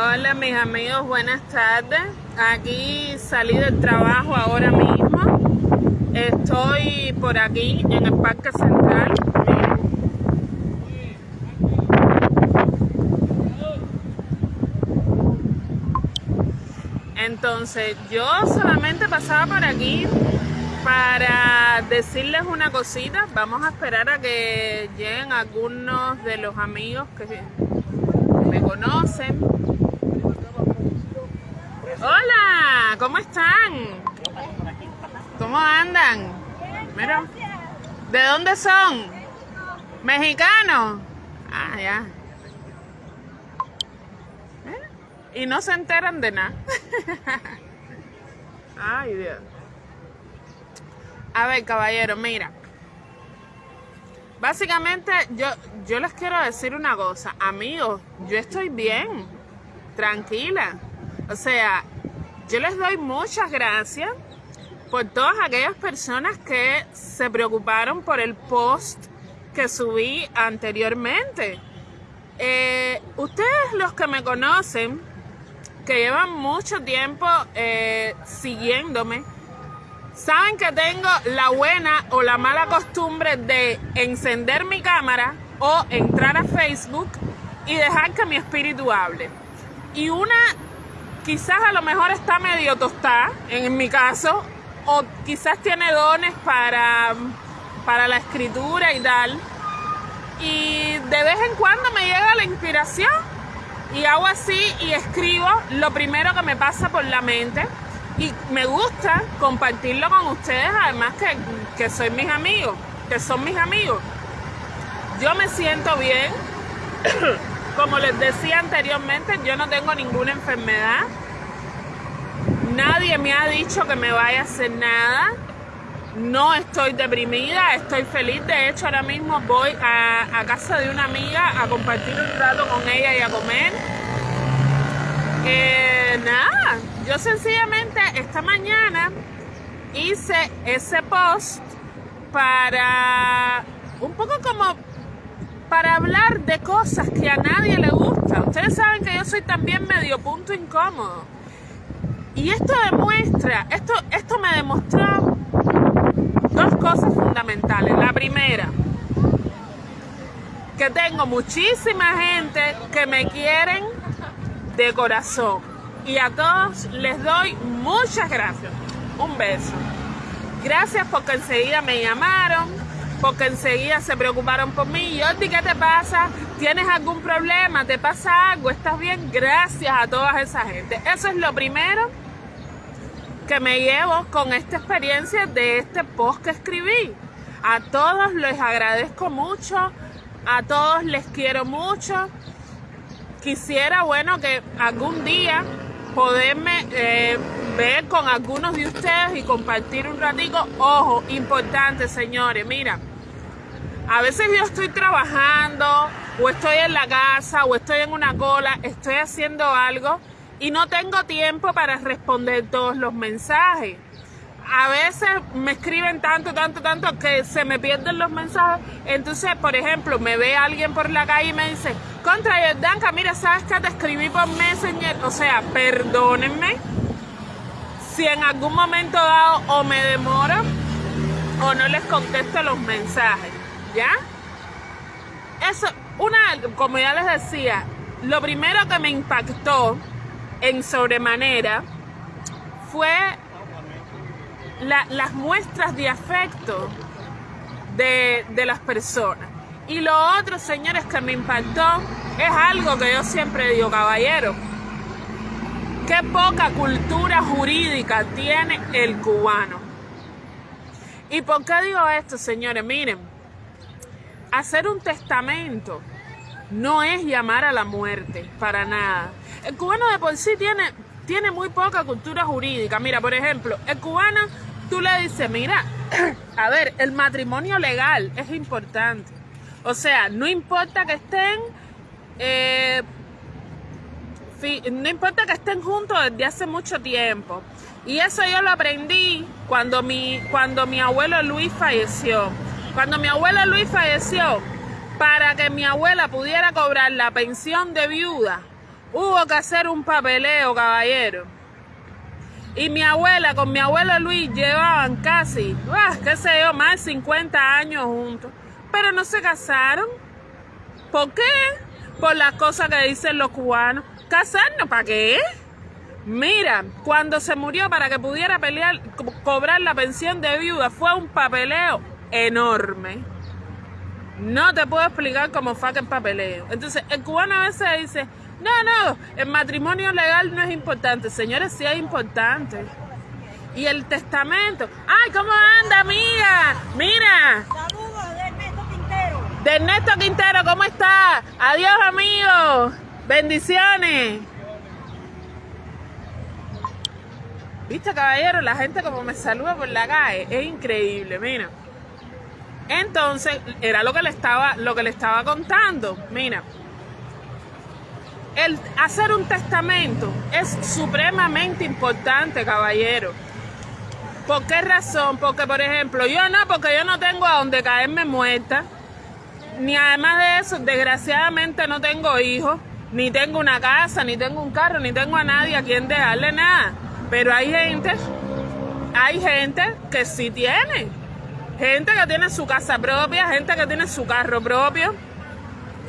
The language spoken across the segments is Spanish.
Hola mis amigos, buenas tardes. Aquí salí del trabajo ahora mismo. Estoy por aquí en el Parque Central. Entonces yo solamente pasaba por aquí para decirles una cosita. Vamos a esperar a que lleguen algunos de los amigos que me conocen. Hola, ¿cómo están? ¿Cómo andan? Mira, ¿de dónde son? ¿Mexicanos? Ah, ya. Y no se enteran de nada. Ay, Dios. A ver, caballero, mira. Básicamente, yo, yo les quiero decir una cosa. Amigos, yo estoy bien. Tranquila. O sea, yo les doy muchas gracias por todas aquellas personas que se preocuparon por el post que subí anteriormente. Eh, ustedes los que me conocen, que llevan mucho tiempo eh, siguiéndome, saben que tengo la buena o la mala costumbre de encender mi cámara o entrar a Facebook y dejar que mi espíritu hable. Y una quizás a lo mejor está medio tostada, en mi caso, o quizás tiene dones para, para la escritura y tal. Y de vez en cuando me llega la inspiración y hago así y escribo lo primero que me pasa por la mente. Y me gusta compartirlo con ustedes, además que, que soy mis amigos, que son mis amigos. Yo me siento bien. Como les decía anteriormente, yo no tengo ninguna enfermedad. Nadie me ha dicho que me vaya a hacer nada. No estoy deprimida, estoy feliz. De hecho, ahora mismo voy a, casa de una amiga a compartir un rato con ella y a comer. Eh, nada, yo sencillamente esta mañana hice ese post para un poco como para hablar de cosas que a nadie le gusta. Ustedes saben que yo soy también medio punto incómodo. Y esto demuestra, esto, esto me demostró dos cosas fundamentales. La primera, que tengo muchísima gente que me quieren de corazón. Y a todos les doy muchas gracias. Un beso. Gracias porque enseguida me llamaron, porque enseguida se preocuparon por mí. Jordi, ¿qué te pasa? ¿Tienes algún problema? ¿Te pasa algo? ¿Estás bien? Gracias a toda esa gente. Eso es lo primero que me llevo con esta experiencia de este post que escribí. A todos les agradezco mucho, a todos les quiero mucho. Quisiera, bueno, que algún día poderme eh, ver con algunos de ustedes y compartir un ratico. Ojo, importante, señores, mira, a veces yo estoy trabajando o estoy en la casa o estoy en una cola, estoy haciendo algo y no tengo tiempo para responder todos los mensajes. A veces me escriben tanto, tanto, tanto que se me pierden los mensajes. Entonces, por ejemplo, me ve alguien por la calle y me dice, contra Jordanka, mira, ¿sabes que te escribí por Messenger? O sea, perdónenme si en algún momento dado o me demoro o no les contesto los mensajes. ¿Ya? Eso, una, como ya les decía, lo primero que me impactó en sobremanera fue las muestras de afecto de, de las personas. Y lo otro, señores, que me impactó es algo que yo siempre digo, caballero. Qué poca cultura jurídica tiene el cubano. ¿Y por qué digo esto, señores? Miren, hacer un testamento no es llamar a la muerte, para nada. El cubano de por sí tiene, tiene muy poca cultura jurídica. Mira, por ejemplo, el cubano, tú le dices, mira, a ver, el matrimonio legal es importante. O sea, no importa que estén, eh, no importa que estén juntos desde hace mucho tiempo. Y eso yo lo aprendí cuando mi, cuando mi abuelo Luis falleció. Cuando mi abuelo Luis falleció, para que mi abuela pudiera cobrar la pensión de viuda, hubo que hacer un papeleo, caballero. Y mi abuela con mi abuelo Luis llevaban casi, ah, qué sé yo, más de 50 años juntos. Pero no se casaron. ¿Por qué? Por las cosas que dicen los cubanos. ¿Casarnos para qué? Mira, cuando se murió para que pudiera cobrar la pensión de viuda, fue un papeleo enorme. No te puedo explicar cómo aquel papeleo. Entonces, el cubano a veces dice, no, no, el matrimonio legal no es importante. Señores, sí es importante. Y el testamento. ¡Ay, cómo anda, amiga! Mira. Saludos de Ernesto Quintero. De Ernesto Quintero, ¿cómo está? Adiós, amigo. Bendiciones. Viste, caballero, la gente como me saluda por la calle. Es increíble, mira. Entonces, era lo que le estaba, lo que le estaba contando. Mira, el hacer un testamento es supremamente importante, caballero. ¿Por qué razón? Porque, por ejemplo, yo no, porque yo no tengo a donde caerme muerta. Ni además de eso, desgraciadamente no tengo hijos, ni tengo una casa, ni tengo un carro, ni tengo a nadie a quien dejarle nada. Pero hay gente, hay gente que sí tiene. Gente que tiene su casa propia, gente que tiene su carro propio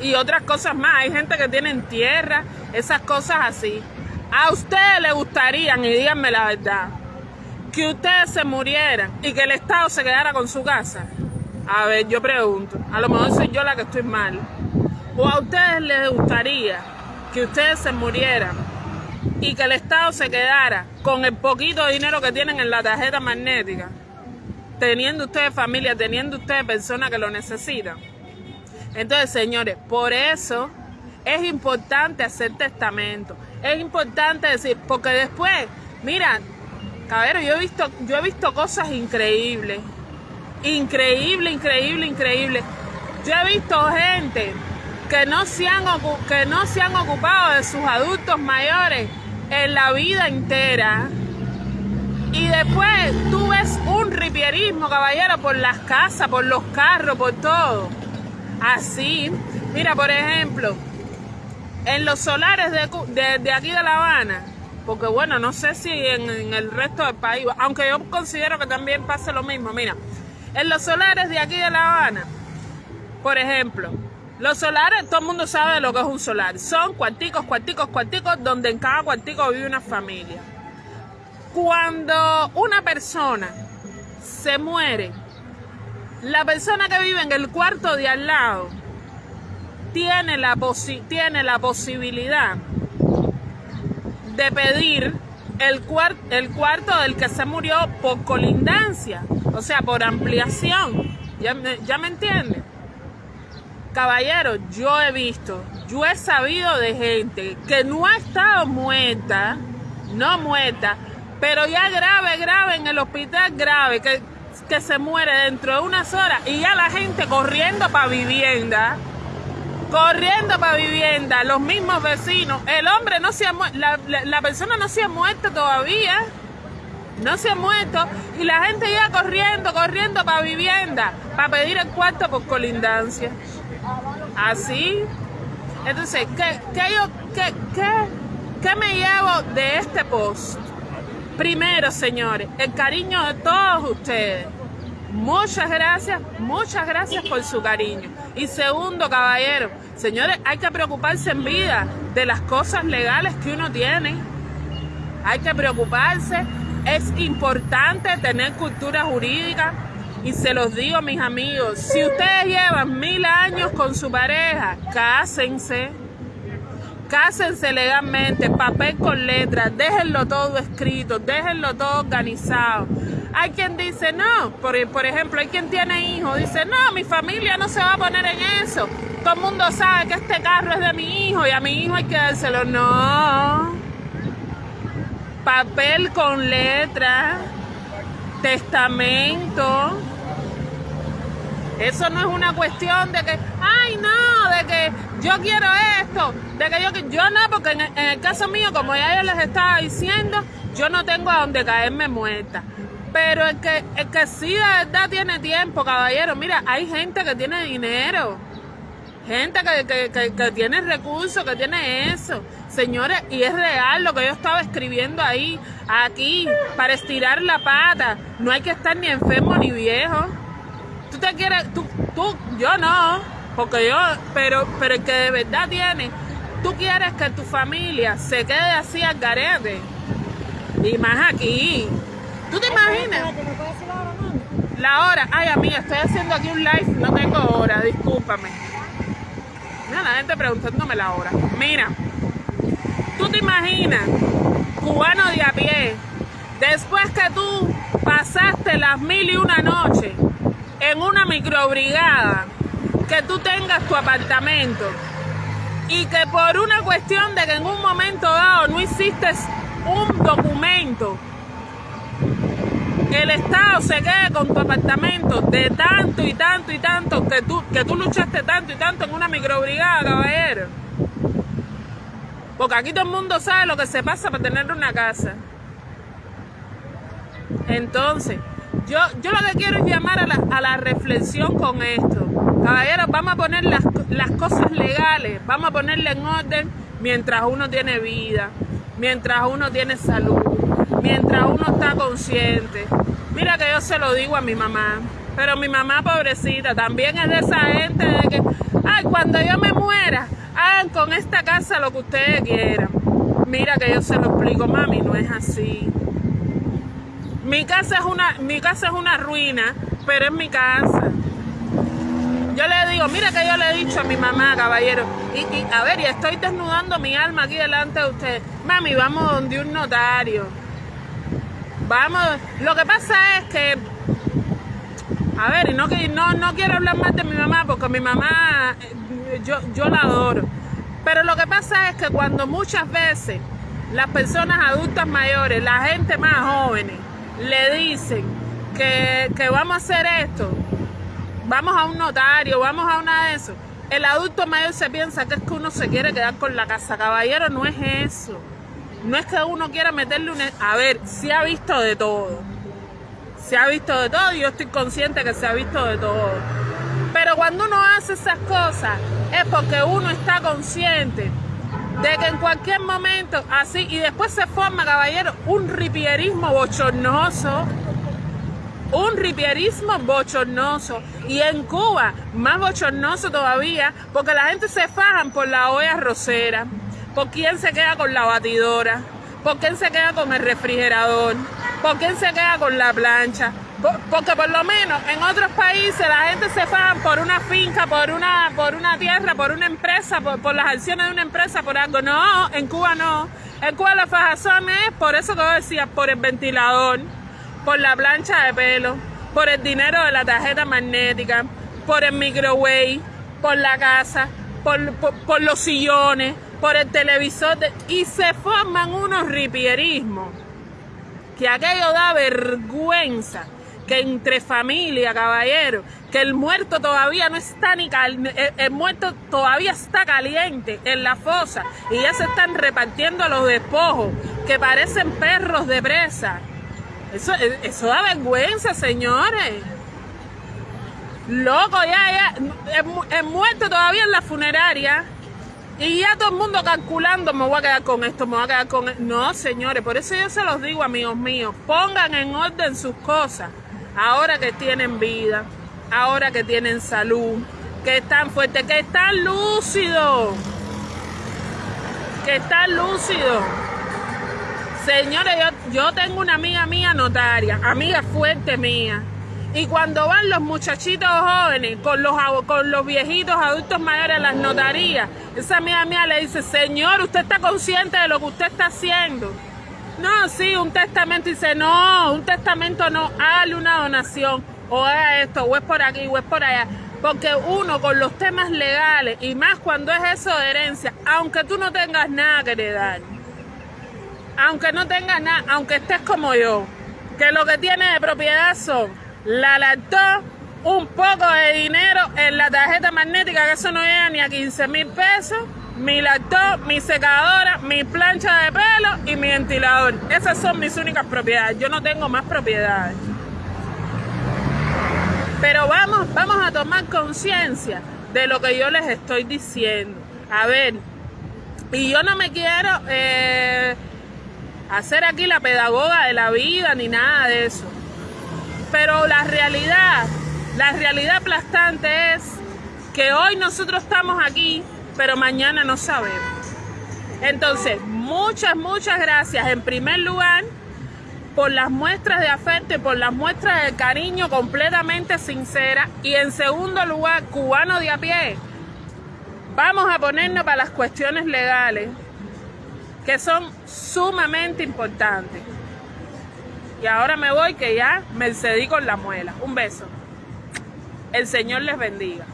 y otras cosas más. Hay gente que tiene en tierra, esas cosas así. A ustedes les gustaría, y díganme la verdad, que ustedes se murieran y que el Estado se quedara con su casa. A ver, yo pregunto, a lo mejor soy yo la que estoy mal. ¿O a ustedes les gustaría que ustedes se murieran y que el Estado se quedara con el poquito dinero que tienen en la tarjeta magnética? Teniendo ustedes familia, teniendo ustedes personas que lo necesitan. Entonces, señores, por eso es importante hacer testamento. Es importante decir, porque después, mira, cabrero, yo he visto, yo he visto cosas increíbles. Increíble, increíble, increíble. Yo he visto gente que no se han, que no se han ocupado de sus adultos mayores en la vida entera. Y después tú caballero, por las casas, por los carros, por todo. Así, mira, por ejemplo, en los solares de, aquí de La Habana, porque bueno, no sé si en, el resto del país, aunque yo considero que también pasa lo mismo, mira, en los solares de aquí de La Habana, por ejemplo, los solares, todo el mundo sabe lo que es un solar, son cuarticos, cuarticos, cuarticos, donde en cada cuartico vive una familia. Cuando una persona se muere, la persona que vive en el cuarto de al lado tiene la, tiene la posibilidad de pedir el, el cuarto del que se murió por colindancia, o sea, por ampliación. ¿Ya me, ya me? Caballero, yo he visto, yo he sabido de gente que no ha estado muerta, no muerta, pero ya grave, grave en el hospital grave, que que se muere dentro de unas horas y ya la gente corriendo para vivienda, corriendo para vivienda, los mismos vecinos, el hombre no se ha muerto, la, persona no se ha muerto todavía, no se ha muerto y la gente ya corriendo, corriendo para vivienda, para pedir el cuarto por colindancia. Así. Entonces, ¿qué, qué, yo, qué, qué, qué me llevo de este post? Primero, señores, el cariño de todos ustedes. Muchas gracias, muchas gracias por su cariño. Y segundo, caballero, señores, hay que preocuparse en vida de las cosas legales que uno tiene. Hay que preocuparse. Es importante tener cultura jurídica. Y se los digo, mis amigos, si ustedes llevan mil años con su pareja, cásense cásense legalmente, papel con letras, déjenlo todo escrito, déjenlo todo organizado. Hay quien dice no, por, ejemplo, hay quien tiene hijos, dice no, mi familia no se va a poner en eso. Todo el mundo sabe que este carro es de mi hijo y a mi hijo hay que dárselo. No. Papel con letras, testamento. Eso no es una cuestión de que, ay no, de que yo quiero esto, de que yo, yo no, porque en el, caso mío, como ya yo les estaba diciendo, yo no tengo a donde caerme muerta. Pero el que, el que sí de verdad tiene tiempo, caballero, mira, hay gente que tiene dinero. gente que, que, que, que tiene recursos, que tiene eso. Señores, y es real lo que yo estaba escribiendo ahí, aquí, para estirar la pata. No hay que estar ni enfermo ni viejo. Te quieres, tú, tú, yo no, porque yo, pero, pero el que de verdad tiene, tú quieres que tu familia se quede así al garete. Y más aquí. ¿Tú te imaginas? La hora, ay amiga, estoy haciendo aquí un live, no tengo hora, discúlpame. Mira la gente preguntándome la hora. Mira, tú te imaginas, cubano de a pie, después que tú pasaste las mil y una noches en una microbrigada, que tú tengas tu apartamento y que por una cuestión de que en un momento dado no hiciste un documento el Estado se quede con tu apartamento de tanto y tanto y tanto que tú, que tú luchaste tanto y tanto en una microbrigada, caballero. Porque aquí todo el mundo sabe lo que se pasa para tener una casa. Entonces, yo, yo lo que quiero es llamar a la, a la reflexión con esto. Caballeros, vamos a poner las, las cosas legales, vamos a ponerle en orden mientras uno tiene vida, mientras uno tiene salud, mientras uno está consciente. Mira que yo se lo digo a mi mamá, pero mi mamá pobrecita también es de esa gente de que, ay, cuando yo me muera, hagan con esta casa lo que ustedes quieran. Mira que yo se lo explico, mami, no es así. Mi casa es una, mi casa es una ruina, pero es mi casa. Yo le digo, mira que yo le he dicho a mi mamá, caballero, y, a ver, y estoy desnudando mi alma aquí delante de ustedes. Mami, vamos donde un notario. Vamos, lo que pasa es que, a ver, y no, no, no quiero hablar más de mi mamá, porque mi mamá, eh, yo, yo la adoro. Pero lo que pasa es que cuando muchas veces las personas adultas mayores, la gente más jóvenes, le dicen que, que vamos a hacer esto, vamos a un notario, vamos a una de eso. El adulto mayor se piensa que es que uno se quiere quedar con la casa. Caballero, no es eso. No es que uno quiera meterle un... A ver, se ha visto de todo. Se ha visto de todo y yo estoy consciente que se ha visto de todo. Pero cuando uno hace esas cosas es porque uno está consciente de que en cualquier momento, así, y después se forma, caballero, un ripierismo bochornoso un ripierismo bochornoso y en Cuba más bochornoso todavía porque la gente se fajan por la olla rosera, por quién se queda con la batidora, por quién se queda con el refrigerador, por quién se queda con la plancha. Por- Porque por lo menos en otros países la gente se faja por una finca, por una, por una tierra, por una empresa, por, las acciones de una empresa, por algo. No, en Cuba no. En Cuba la fajazón es por eso que yo decía, por el ventilador por la plancha de pelo, por el dinero de la tarjeta magnética, por el microwave, por la casa, por, por- por los sillones, por el televisor, y se forman unos ripierismos que aquello da vergüenza que entre familia, caballero, que el muerto todavía no está ni cal el, muerto todavía está caliente en la fosa y ya se están repartiendo los despojos que parecen perros de presa. Eso, eso da vergüenza, señores. Loco, ya, ya, el, el muerto todavía en la funeraria. Y ya todo el mundo calculando, me voy a quedar con esto, me voy a quedar con esto. No, señores, por eso yo se los digo, amigos míos, pongan en orden sus cosas. Ahora que tienen vida, ahora que tienen salud, que están fuertes, que están lúcidos. Que están lúcidos. Señores, yo, yo tengo una amiga mía notaria, amiga fuerte mía. Y cuando van los muchachitos jóvenes con los, con los viejitos adultos mayores a las notarías, esa amiga mía le dice, señor, ¿usted está consciente de lo que usted está haciendo? No, sí, un testamento. Y dice, no, un testamento no, hágale una donación, o haga esto, o es por aquí, o es por allá. Porque uno con los temas legales, y más cuando es eso de herencia, aunque tú no tengas nada que heredar, aunque no tengas nada, aunque estés como yo, que lo que tiene de propiedad son la lactó, un poco de dinero en la tarjeta magnética, que eso no llega ni a 15 mil pesos, mi lactó, mi secadora, mi plancha de pelo y mi ventilador. Esas son mis únicas propiedades. Yo no tengo más propiedades. Pero vamos, vamos a tomar conciencia de lo que yo les estoy diciendo. A ver, y yo no me quiero eh, hacer aquí la pedagoga de la vida ni nada de eso. Pero la realidad, la realidad aplastante es que hoy nosotros estamos aquí, pero mañana no sabemos. Entonces, muchas, muchas gracias en primer lugar por las muestras de afecto y por las muestras de cariño completamente sinceras. Y en segundo lugar, cubano de a pie, vamos a ponernos para las cuestiones legales, que son sumamente importantes. Y ahora me voy que ya me cedí con la muela. Un beso. El Señor les bendiga.